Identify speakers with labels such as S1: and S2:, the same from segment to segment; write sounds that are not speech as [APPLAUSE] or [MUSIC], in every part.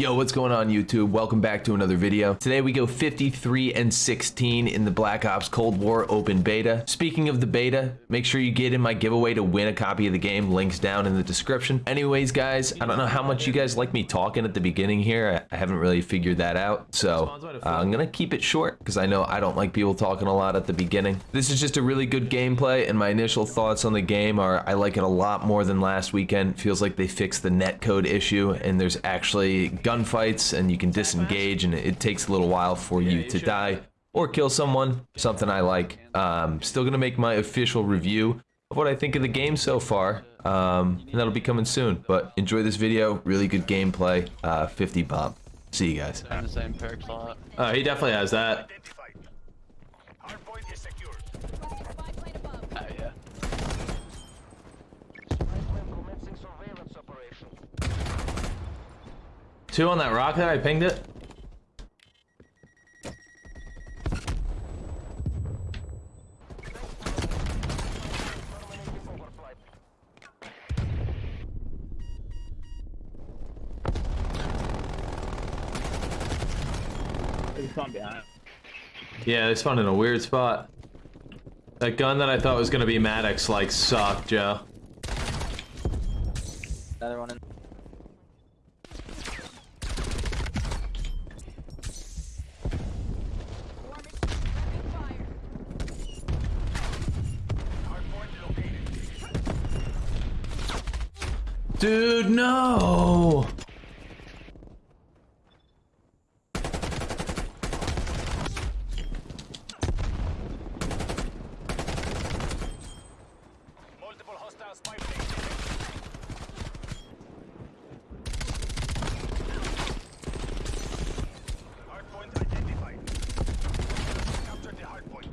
S1: Yo, what's going on YouTube? Welcome back to another video. Today we go 53 and 16 in the Black Ops Cold War open beta. Speaking of the beta, make sure you get in my giveaway to win a copy of the game. Links down in the description. Anyways, guys, I don't know how much you guys like me talking at the beginning here. I haven't really figured that out. So uh, I'm gonna keep it short because I know I don't like people talking a lot at the beginning. This is just a really good gameplay and my initial thoughts on the game are I like it a lot more than last weekend. Feels like they fixed the netcode issue and there's actually gunfights and you can disengage and it takes a little while for you to die or kill someone, something I like. Um, still gonna make my official review of what I think of the game so far, um, and that'll be coming soon. But enjoy this video, really good gameplay, uh, 50 bomb. See you guys.
S2: in the same perk slot.
S1: Uh, he definitely has that.
S3: Identified. Hardpoint is secure.
S2: Oh yeah.
S3: commencing surveillance operation.
S1: Two on that rock there, I pinged it. Yeah, they spawned in a weird spot. That gun that I thought was gonna be Maddox like sucked, Joe.
S2: Another one in.
S1: Dude, no!
S3: Multiple hostile spy planes. Hardpoint identified. Capture the hardpoint.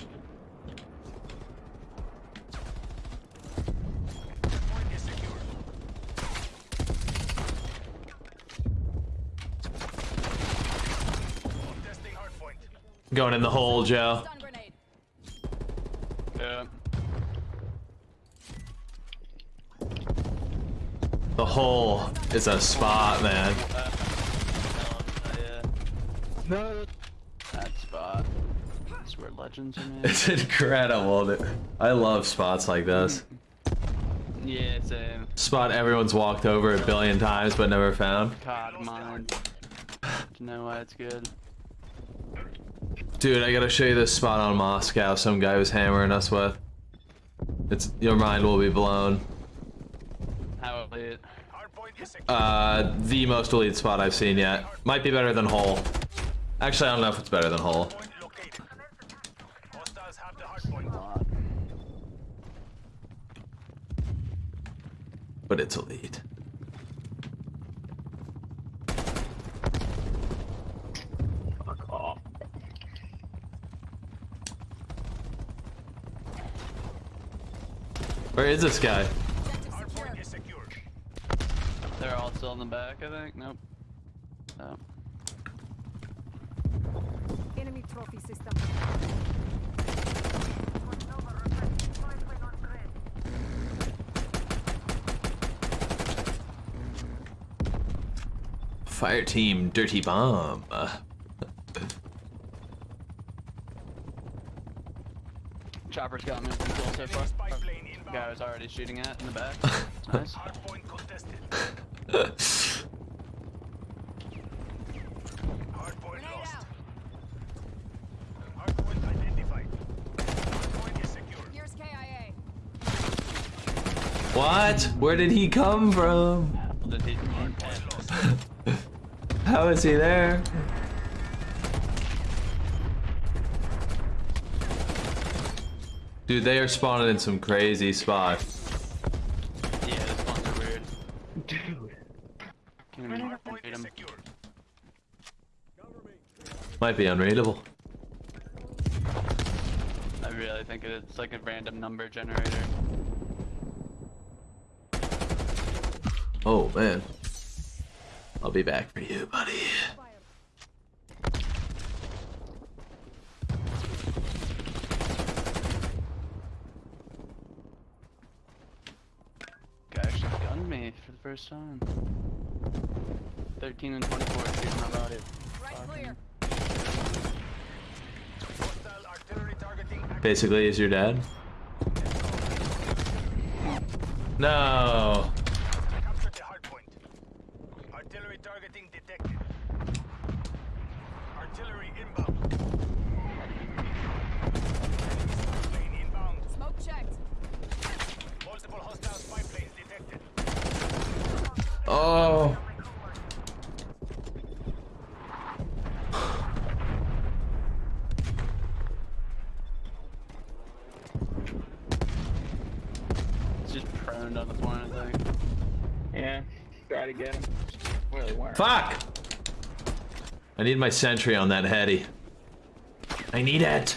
S3: Hardpoint is secure. Testing hardpoint.
S1: Going in the hole, Joe.
S2: Yeah.
S1: The hole is a spot, man.
S2: No. That spot. That's where legends are made.
S1: It's [LAUGHS] incredible. dude. I love spots like this.
S2: yeah, same.
S1: Spot everyone's walked over a billion times but never found.
S2: God mine. Do you know why it's good?
S1: Dude, I gotta show you this spot on Moscow some guy was hammering us with. It's your mind will be blown.
S2: How elite.
S3: Hardpoint is secure.
S1: Uh, the most elite spot I've seen yet. Might be better than Hole. Actually, I don't know if it's better than Hole.
S3: Point located. Hostiles have the hardpoint.
S1: but it's elite. Where is this guy?
S4: Objective secure.
S3: Is secure.
S2: They're all still in the back, I think. Nope. Oh.
S4: Enemy trophy system.
S1: Fire team, dirty bomb. [LAUGHS]
S2: Chopper's got me so far.
S3: Spy plane.
S2: Guy was already shooting at in the back. [LAUGHS] nice.
S3: Hardpoint contested. Hardpoint lost. Hardpoint identified. Hardpoint is secure.
S4: Here's KIA.
S1: what? Where did he come from?
S2: Did he-
S3: Hardpoint lost. [LAUGHS]
S1: How is he there? Dude, they are spawning in some crazy spots.
S2: Yeah, this ones are weird. Dude. Can't even
S3: Hardpoint
S2: read
S3: is
S2: him.
S3: secure.
S1: Might be unreadable.
S2: I really think it's like a random number generator.
S1: Oh man. I'll be back for you, buddy.
S2: Guy actually gunned me for the first time. 13 and 24 shooting about it.
S4: Right clear.
S3: Hostile artillery targeting.
S1: Basically, is your dad? No.
S2: It's on the point, I think.
S5: Yeah, try to get him. Really weren't.
S1: Fuck! I need my sentry on that heady. I need it.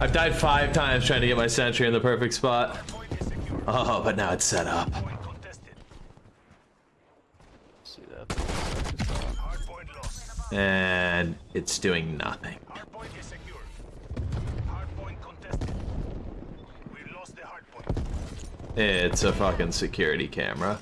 S1: I've died five times trying to get my sentry in the perfect spot. Oh, but now it's set up. And it's doing nothing. It's a fucking security camera.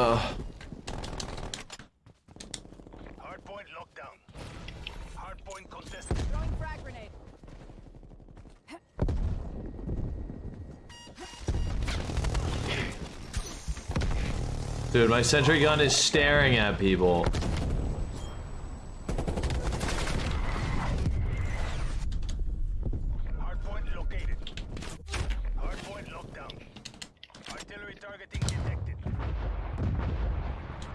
S1: Ugh.
S3: Hard point lockdown. Hard point contested.
S4: Throwing frag grenade.
S1: Dude, my sentry gun is staring at people.
S3: Hard point located. Hard point lockdown. Artillery targeting detected.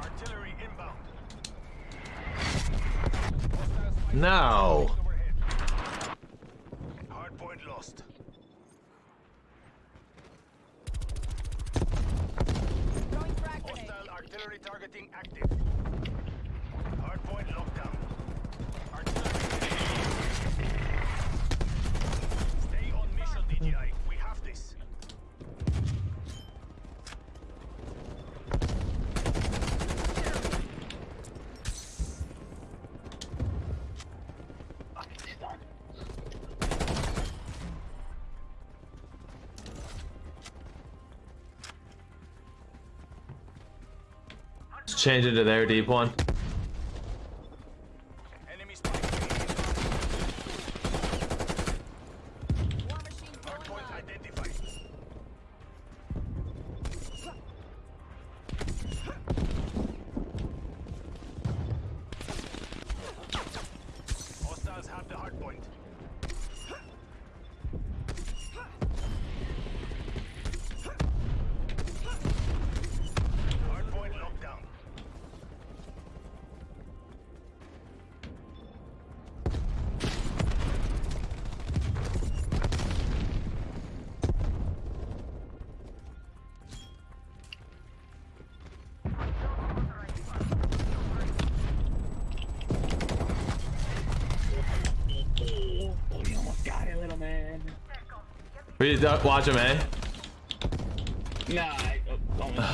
S3: Artillery inbound. Hostile spy
S1: No.
S3: overhead. Hard point lost.
S4: Throwing frag grenade.
S3: Hostile artillery targeting active.
S1: Change it to their deep one.
S3: Enemy spy.
S4: War machine
S3: Hard
S4: going
S3: point
S4: live.
S3: identified.
S1: We watch him, eh?
S5: Nah, I, oh.